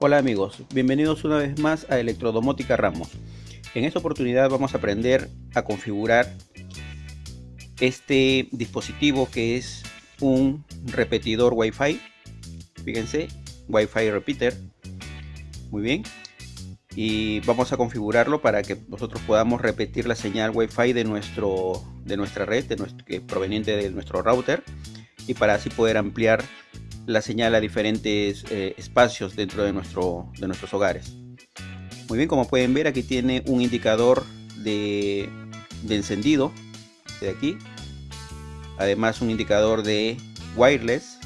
Hola amigos, bienvenidos una vez más a Electrodomótica Ramos. En esta oportunidad vamos a aprender a configurar este dispositivo que es un repetidor Wi-Fi. Fíjense, Wi-Fi repeater. Muy bien. Y vamos a configurarlo para que nosotros podamos repetir la señal Wi-Fi de, nuestro, de nuestra red, de proveniente de nuestro router. Y para así poder ampliar la señal a diferentes eh, espacios dentro de, nuestro, de nuestros hogares. Muy bien, como pueden ver aquí tiene un indicador de, encendido de aquí. Además un indicador de wireless,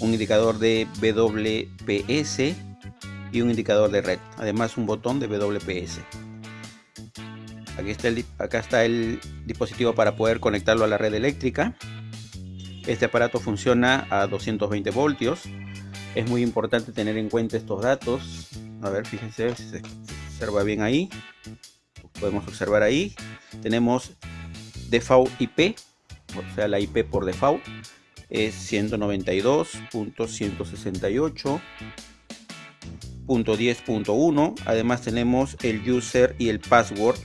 un indicador de WPS y un indicador de red. Además un botón de WPS. Aquí está acá está el dispositivo para poder conectarlo a la red eléctrica. Este aparato funciona a 220 voltios. Es muy importante tener en cuenta estos datos. A ver, fíjense si se observa bien ahí. Podemos observar ahí. Tenemos default IP, o sea la IP por default es 192.168.10.1. Además tenemos el user y el password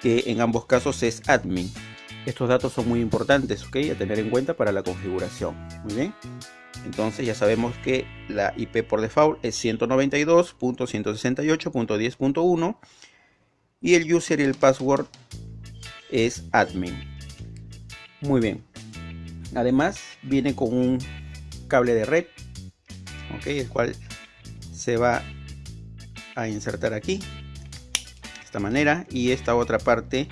que en ambos casos es admin. Estos datos son muy importantes, ¿ok? A tener en cuenta para la configuración. Muy bien. Entonces ya sabemos que la IP por default es 192.168.10.1 y el user y el password es admin. Muy bien. Además viene con un cable de red, ok, el cual se va a insertar aquí de esta manera y esta otra parte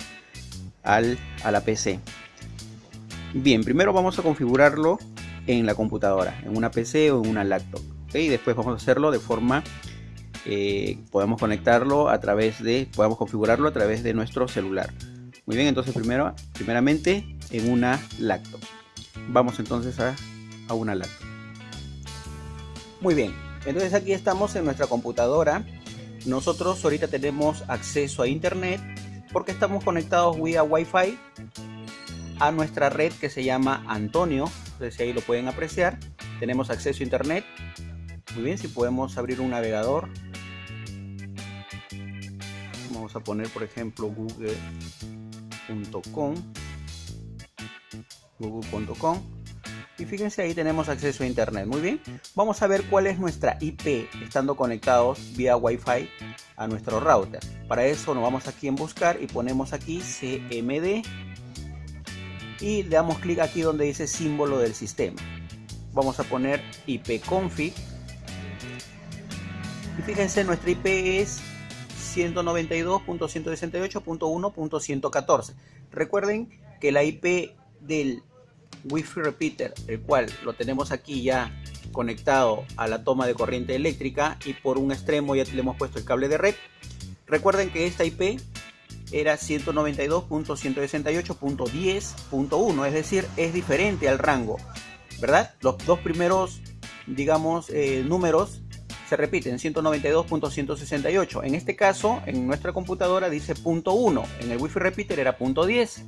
a la PC. Bien, primero vamos a configurarlo en la computadora, en una PC o en una laptop. Y después vamos a hacerlo de forma, eh, podemos conectarlo a través de, podemos configurarlo a través de nuestro celular. Muy bien, entonces primero, primeramente en una laptop. Vamos entonces a, a una laptop. Muy bien, entonces aquí estamos en nuestra computadora. Nosotros ahorita tenemos acceso a internet porque estamos conectados vía Wi-Fi a nuestra red que se llama Antonio. Entonces ahí lo pueden apreciar. Tenemos acceso a internet. Muy bien, si podemos abrir un navegador. Vamos a poner por ejemplo google.com google.com y fíjense ahí tenemos acceso a internet muy bien vamos a ver cuál es nuestra IP estando conectados vía Wi-Fi a nuestro router. Para eso nos vamos aquí en buscar y ponemos aquí CMD y le damos clic aquí donde dice símbolo del sistema. Vamos a poner ipconfig y fíjense nuestra IP es 192.168.1.114. Recuerden que la IP del Wi-Fi repeater, el cual lo tenemos aquí ya conectado a la toma de corriente eléctrica y por un extremo ya le hemos puesto el cable de red. Recuerden que esta IP era 192.168.10.1, es decir, es diferente al rango, ¿verdad? Los dos primeros, digamos, eh, números se repiten, 192.168. En este caso, en nuestra computadora dice punto .1, en el Wi-Fi repeater era punto .10,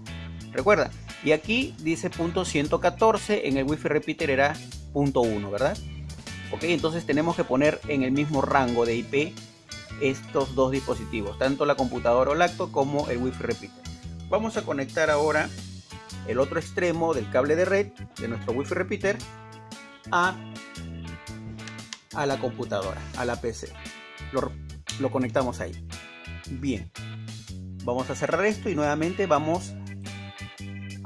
recuerda. Y aquí dice punto .114, en el Wi-Fi repeater era punto .1, ¿verdad? Ok, entonces tenemos que poner en el mismo rango de IP estos dos dispositivos, tanto la computadora o lacto como el Wi-Fi repeater. Vamos a conectar ahora el otro extremo del cable de red de nuestro Wi-Fi repeater a, a la computadora, a la PC. Lo, lo conectamos ahí. Bien, vamos a cerrar esto y nuevamente vamos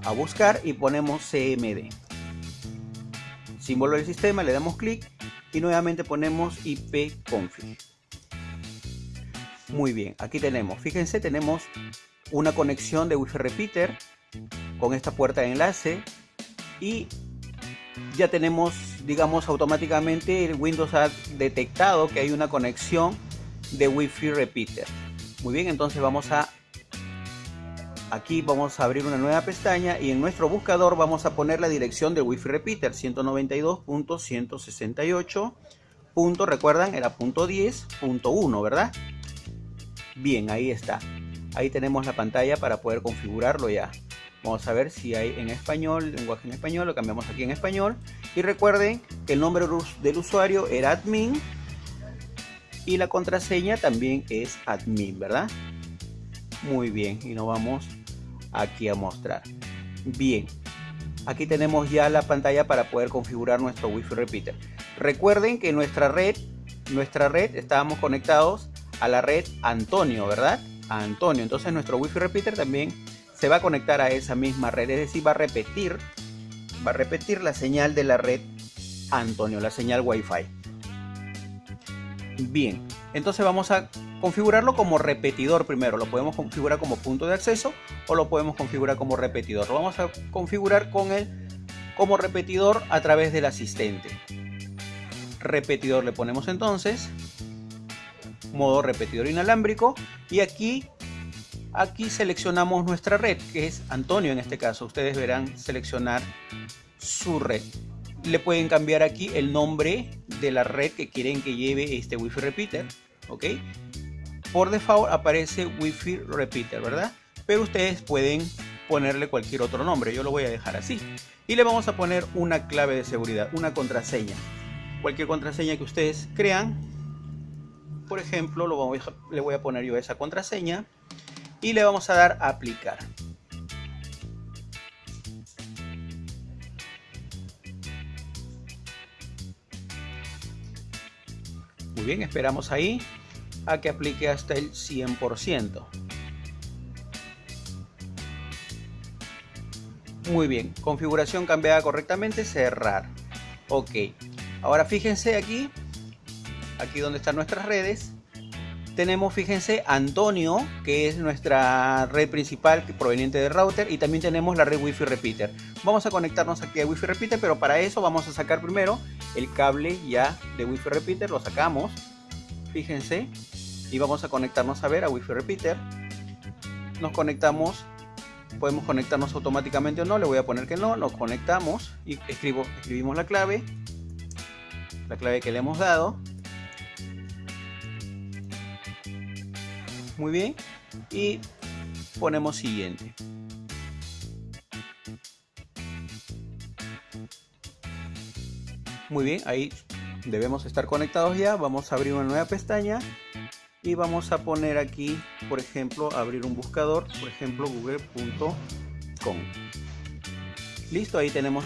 a buscar y ponemos CMD símbolo del sistema, le damos clic y nuevamente ponemos ipconfig. Muy bien, aquí tenemos, fíjense, tenemos una conexión de Wi-Fi repeater con esta puerta de enlace y ya tenemos, digamos, automáticamente el Windows ha detectado que hay una conexión de Wi-Fi repeater. Muy bien, entonces vamos a Aquí vamos a abrir una nueva pestaña y en nuestro buscador vamos a poner la dirección del Wi-Fi repeater 192.168. recuerdan, era punto 10.1, ¿verdad? Bien, ahí está. Ahí tenemos la pantalla para poder configurarlo ya. Vamos a ver si hay en español, lenguaje en español, lo cambiamos aquí en español. Y recuerden que el nombre del usuario era admin y la contraseña también es admin, ¿verdad? Muy bien, y nos vamos aquí a mostrar. Bien, aquí tenemos ya la pantalla para poder configurar nuestro Wi-Fi repeater. Recuerden que nuestra red, nuestra red estábamos conectados a la red Antonio, ¿verdad? A Antonio. Entonces nuestro Wi-Fi repeater también se va a conectar a esa misma red, es decir, va a repetir, va a repetir la señal de la red Antonio, la señal Wi-Fi. Bien, entonces vamos a configurarlo como repetidor primero. Lo podemos configurar como punto de acceso o lo podemos configurar como repetidor. Lo vamos a configurar con el como repetidor a través del asistente. Repetidor le ponemos entonces modo repetidor inalámbrico y aquí aquí seleccionamos nuestra red que es Antonio en este caso ustedes verán seleccionar su red le pueden cambiar aquí el nombre de la red que quieren que lleve este Wi-Fi repeater, ¿ok? Por default aparece Wi-Fi repeater, ¿verdad? Pero ustedes pueden ponerle cualquier otro nombre, yo lo voy a dejar así. Y le vamos a poner una clave de seguridad, una contraseña. Cualquier contraseña que ustedes crean. Por ejemplo, lo le voy a poner yo esa contraseña y le vamos a dar a aplicar. Muy bien, esperamos ahí a que aplique hasta el 100%. Muy bien, configuración cambiada correctamente, cerrar. Ok, ahora fíjense aquí, aquí donde están nuestras redes, tenemos, fíjense, Antonio, que es nuestra red principal proveniente del router, y también tenemos la red Wi-Fi Repeater. Vamos a conectarnos aquí a Wi-Fi Repeater, pero para eso vamos a sacar primero el cable ya de Wi-Fi Repeater, lo sacamos, fíjense, y vamos a conectarnos a ver a Wi-Fi Repeater. Nos conectamos, podemos conectarnos automáticamente o no, le voy a poner que no, nos conectamos y escribo, escribimos la clave, la clave que le hemos dado. Muy bien, y ponemos siguiente. Muy bien, ahí debemos estar conectados ya. Vamos a abrir una nueva pestaña y vamos a poner aquí, por ejemplo, abrir un buscador, por ejemplo, google.com. Listo, ahí tenemos